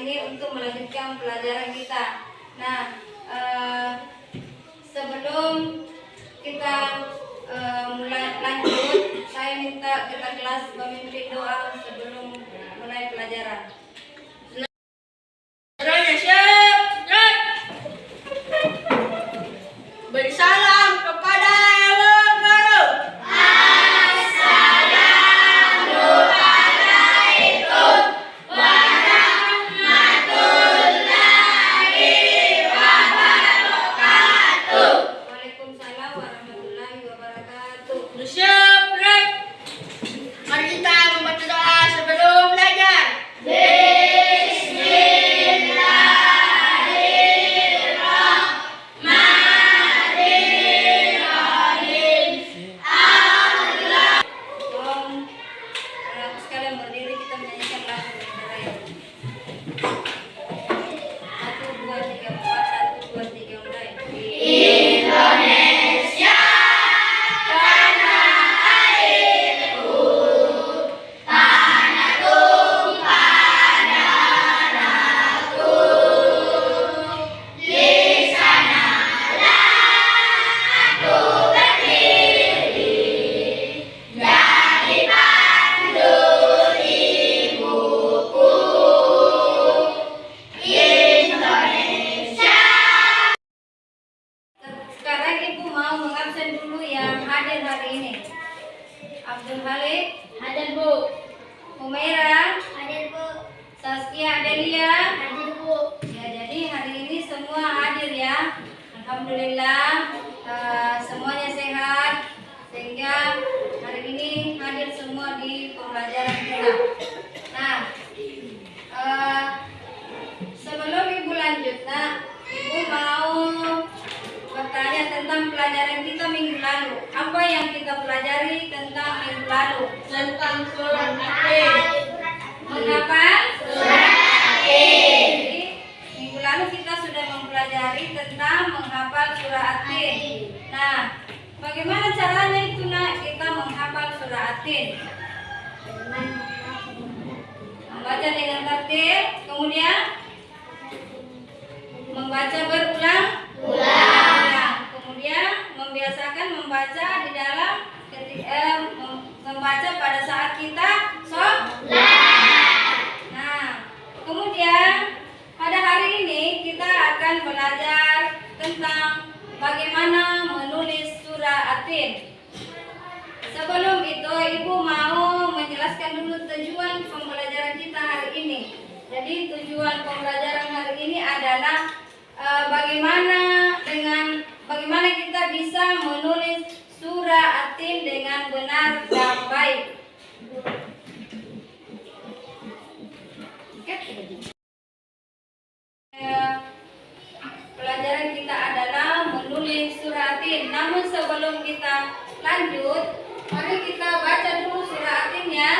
ini untuk melanjutkan pelajaran kita. Nah, eh, sebelum kita eh, mulai lanjut, saya minta kita kelas memimpin doa sebelum mulai pelajaran. yang kita pelajari tentang minggu lalu tentang surat Al-Kahfi. Mengapa? Surat Al-Kahfi. Minggu lalu kita sudah mempelajari tentang menghafal surat Al-Kahfi. Nah, bagaimana caranya itu nak kita menghafal surat Al-Kahfi? Membaca dengan tertib, kemudian membaca berulang Surah Atin dengan benar dan baik. Eh, pelajaran kita adalah menulis surah Atin. Namun sebelum kita lanjut, mari kita baca dulu surah Suratin, ya.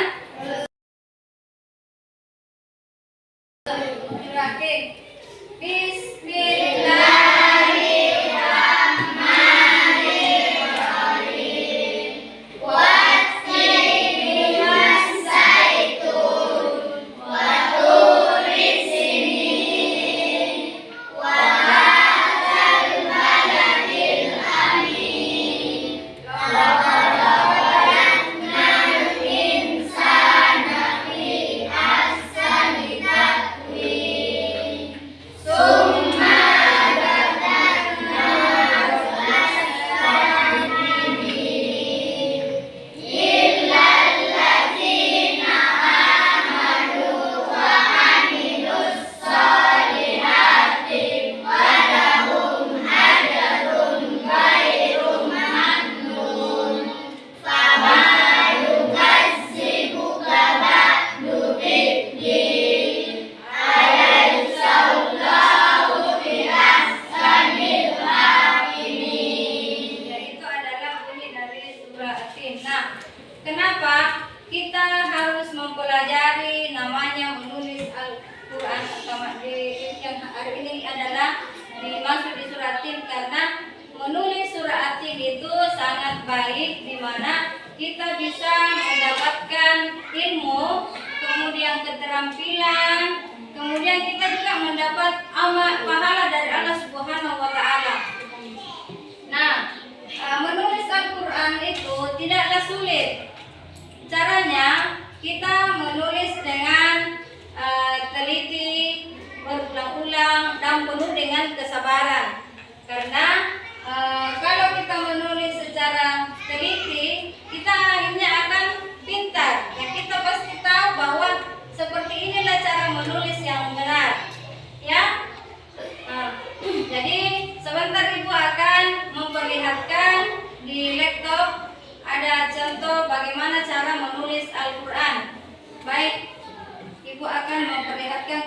mempelajari namanya menulis Al-Quran pertama di yang hari ini adalah dimaksud di surat Tin karena menulis surat Tin itu sangat baik di mana kita bisa mendapatkan ilmu, kemudian keterampilan, kemudian kita juga mendapat amal pahala dari Allah Subhanahu wa taala. Nah, eh, menulis Al-Qur'an itu tidaklah sulit. Caranya kita menulis dengan eh, teliti, berulang-ulang dan penuh dengan kesabaran. Karena eh, kalau kita menulis secara teliti, kita akhirnya akan pintar. Ya, kita pasti tahu bahwa seperti inilah cara menulis yang benar. Ya. Nah, jadi sebentar Ibu akan memperlihatkan di laptop ada contoh bagaimana cara menulis Al-Qur'an. Baik, Ibu akan memperlihatkan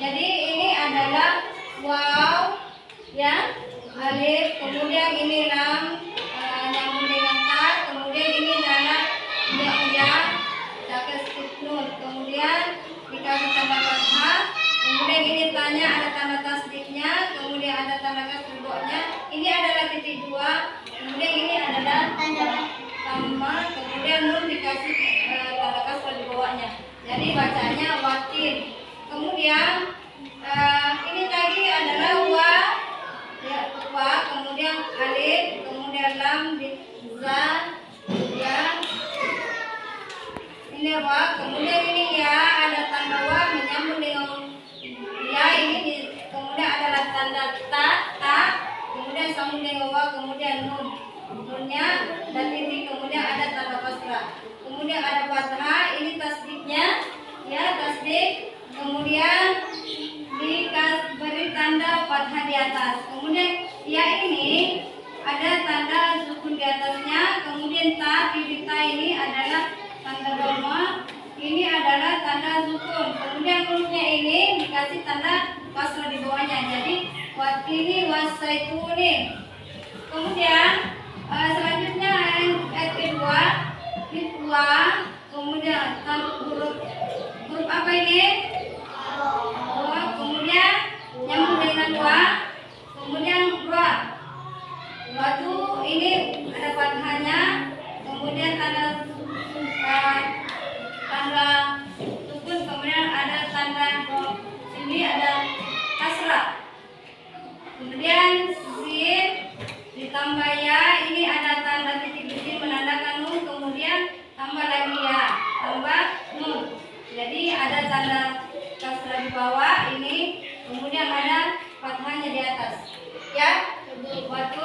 Jadi ini adalah waw, ya, alif, kemudian ini lam, eh, nyambung dengan kemudian ini adalah ya, ya, nun, kemudian dikasih tanda fathah, kemudian ini tanya ada tanda tasdiknya, kemudian ada tanda kasriboknya, ini adalah titik dua, kemudian ini adalah tanda tambah, kemudian nun dikasih eh, tanda bawahnya. Jadi bacanya watin. Kemudian eh, ini tadi adalah wa, ya, wa, kemudian alif, kemudian lam, za, ya, ini wa, kemudian ini ya, ada tanda wa menyambung dengan ya ini di- kemudian adalah tanda ta, ta, kemudian sambung dengan wa, kemudian nun, nunnya dan titik, kemudian ada tanda kasrah, kemudian ada fathah, ini tasdiknya, ya tasdik, kemudian diberi tanda fathah di atas, kemudian ya ini ada tanda sukun di atasnya, kemudian ta, titik ta ini adalah tanda doma, ini adalah tanda sukun. Kemudian hurufnya ini dikasih tanda kasrah di bawahnya. Jadi watini wasaituni. Kemudian eh, selanjutnya ayat kedua ditwa kemudian huruf huruf apa ini? Kemudian nyambung dengan wa, kemudian ra. Waktu ini ada fathahnya, kemudian tanda uh, tanda sukun, kemudian ada tanda ini ada kasrah. Kemudian sin ditambah ya, ini ada tanda titik di sini menandakan nun, kemudian tambah lagi ya, tambah nun. Jadi ada tanda di bawah ini, kemudian ada fathahnya di atas. Ya, waktu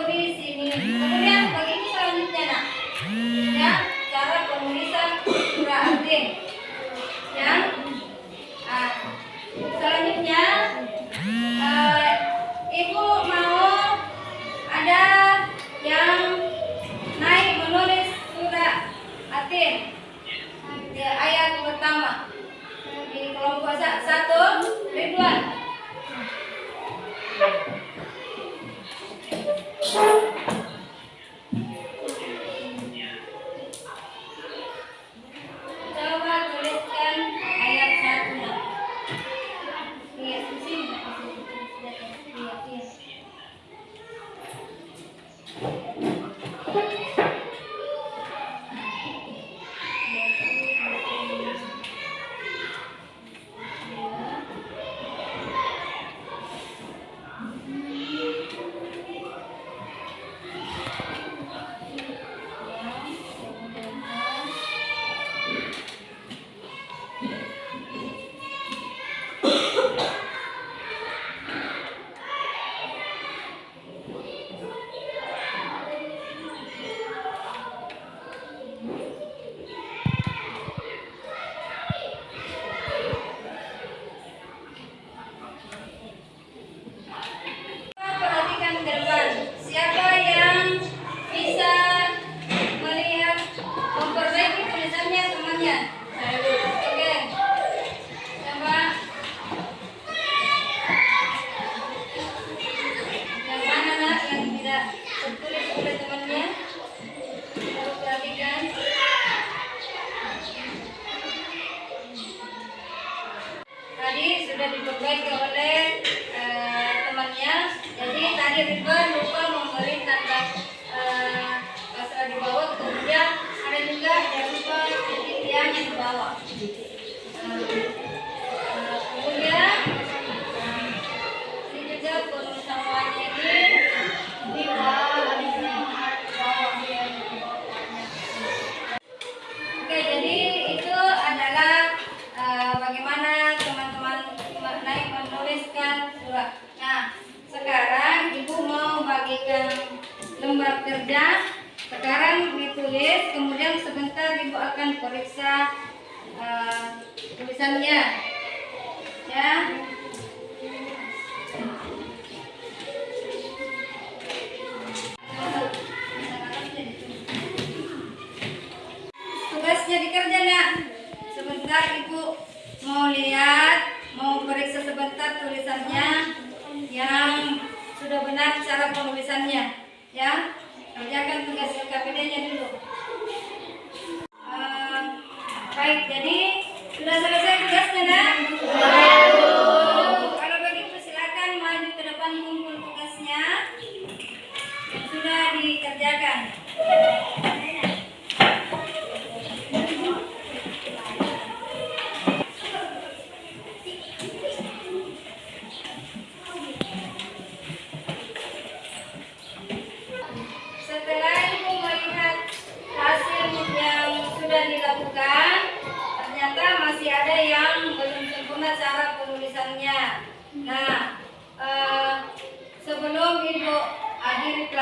Yeah.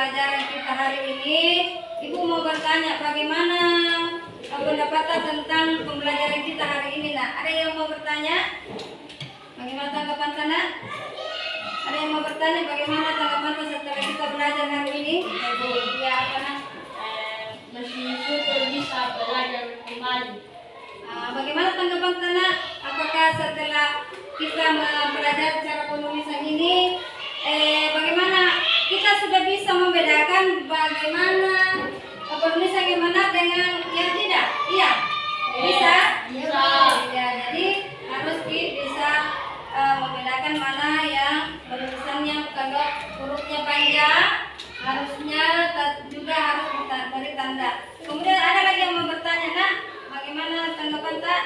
Pelajaran kita hari ini, ibu mau bertanya bagaimana eh, pendapat tentang pembelajaran kita hari ini. Nah, ada yang mau bertanya? Bagaimana tanggapan tanah? Ada yang mau bertanya bagaimana tanggapan setelah kita belajar hari ini? Ya, apa nak? Masih syukur bisa belajar kembali. Ah, bagaimana tanggapan Tanah? Apakah setelah kita belajar cara penulisan ini, eh, bagaimana kita sudah bisa membedakan bagaimana penulisan yang benar dengan yang tidak? Iya, bisa. Bisa. Ya, jadi harus bisa eh, membedakan mana yang penulisannya kalau hurufnya panjang, harusnya juga harus kita beri tanda. Kemudian ada lagi yang mau bertanya, nak, bagaimana tanggapan tak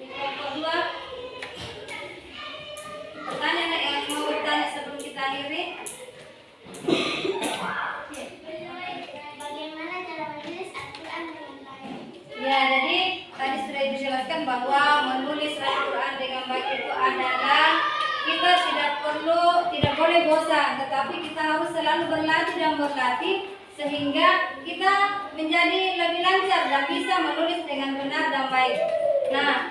di kelompok dua? Bertanya nak yang mau bertanya sebelum kita akhiri? Bagaimana cara menulis Al-Quran dengan baik? Ya, jadi tadi sudah dijelaskan bahwa menulis Al-Quran dengan baik itu adalah kita tidak perlu, tidak boleh bosan, tetapi kita harus selalu berlatih dan berlatih sehingga kita menjadi lebih lancar dan bisa menulis dengan benar dan baik. Nah,